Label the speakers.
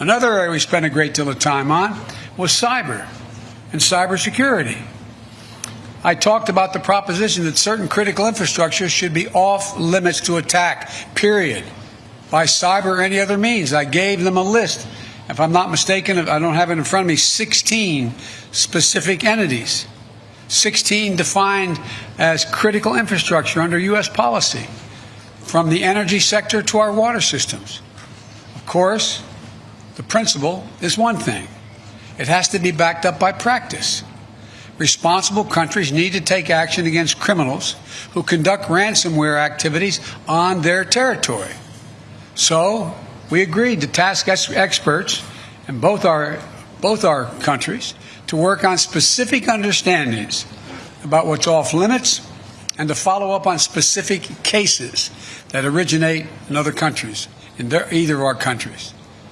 Speaker 1: Another area we spent a great deal of time on was cyber and cybersecurity. I talked about the proposition that certain critical infrastructure should be off limits to attack, period, by cyber or any other means. I gave them a list. If I'm not mistaken, I don't have it in front of me, 16 specific entities. 16 defined as critical infrastructure under U.S. policy, from the energy sector to our water systems. Of course, the principle is one thing it has to be backed up by practice. Responsible countries need to take action against criminals who conduct ransomware activities on their territory. So, we agreed to task experts in both our, both our countries to work on specific understandings about what's off limits and to follow up on specific cases that originate in other countries, in their, either of our countries.